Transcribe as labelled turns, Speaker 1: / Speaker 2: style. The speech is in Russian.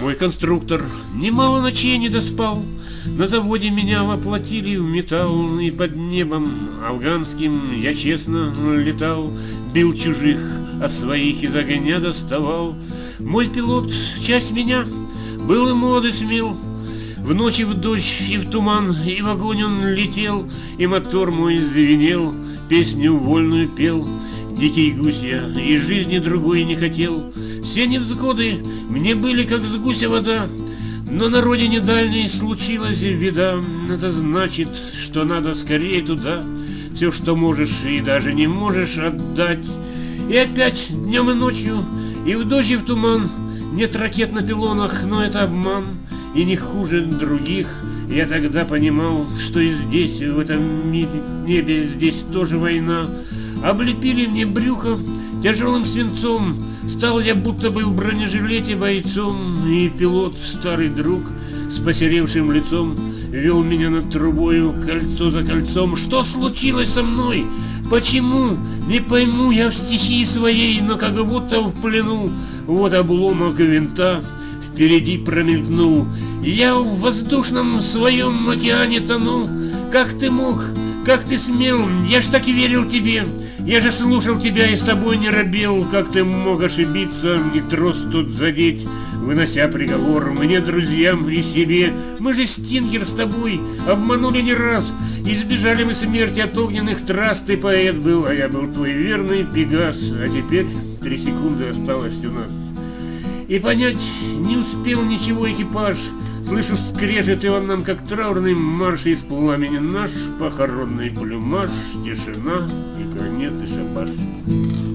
Speaker 1: Мой конструктор немало ночей не доспал. На заводе меня воплотили в металл, И под небом афганским я честно летал, Бил чужих, а своих из огня доставал. Мой пилот, часть меня, был и молод и смел, в ночи в дождь и в туман, и в огонь он летел, И мотор мой звенел, песню вольную пел. Дикий гусь я, и жизни другой не хотел. Все невзгоды мне были, как с гуся вода, Но на родине дальней случилась беда. Это значит, что надо скорее туда, Все, что можешь и даже не можешь отдать. И опять днем и ночью, и в дождь и в туман, Нет ракет на пилонах, но это обман и не хуже других. Я тогда понимал, что и здесь, в этом небе, здесь тоже война. Облепили мне брюхо тяжелым свинцом, Стал я будто бы в бронежилете бойцом, И пилот, старый друг, с посеревшим лицом, Вел меня над трубою, кольцо за кольцом. Что случилось со мной? Почему? Не пойму я в стихии своей, но как будто в плену. Вот обломок винта, впереди промелькнул. Я в воздушном своем океане тону. Как ты мог? Как ты смел? Я ж так и верил тебе. Я же слушал тебя и с тобой не робел. Как ты мог ошибиться, не трос тут задеть? Вынося приговор мне, друзьям и себе. Мы же Стингер с тобой обманули не раз. Избежали мы смерти от огненных трасс. Ты поэт был, а я был твой верный Пегас. А теперь три секунды осталось у нас. И понять не успел ничего экипаж. Слышу скрежет, и он нам как траурный марш из пламени наш, похоронный плюмаж, тишина и конец и шабаш.